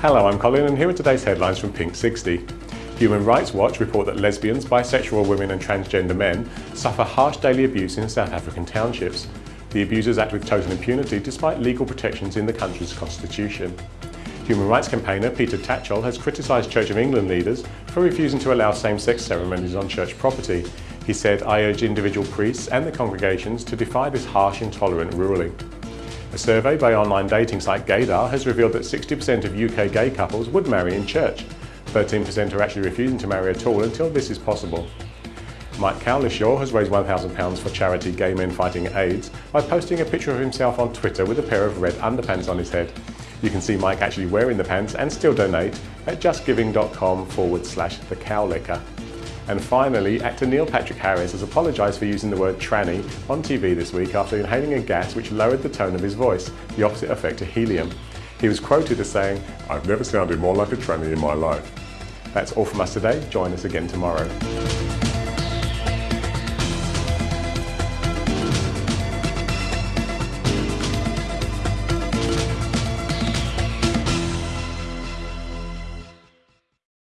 Hello, I'm Colin and here are today's headlines from Pink 60. Human Rights Watch report that lesbians, bisexual women and transgender men suffer harsh daily abuse in South African townships. The abusers act with total impunity despite legal protections in the country's constitution. Human rights campaigner Peter Tatchell has criticised Church of England leaders for refusing to allow same-sex ceremonies on church property. He said, I urge individual priests and the congregations to defy this harsh, intolerant ruling. A survey by online dating site Gaydar has revealed that 60% of UK gay couples would marry in church. 13% are actually refusing to marry at all until this is possible. Mike Cowlishaw has raised £1,000 for charity Gay Men Fighting AIDS by posting a picture of himself on Twitter with a pair of red underpants on his head. You can see Mike actually wearing the pants and still donate at justgiving.com forward slash the cowlicker. And finally, actor Neil Patrick Harris has apologised for using the word tranny on TV this week after inhaling a gas which lowered the tone of his voice, the opposite effect of helium. He was quoted as saying, I've never sounded more like a tranny in my life. That's all from us today. Join us again tomorrow.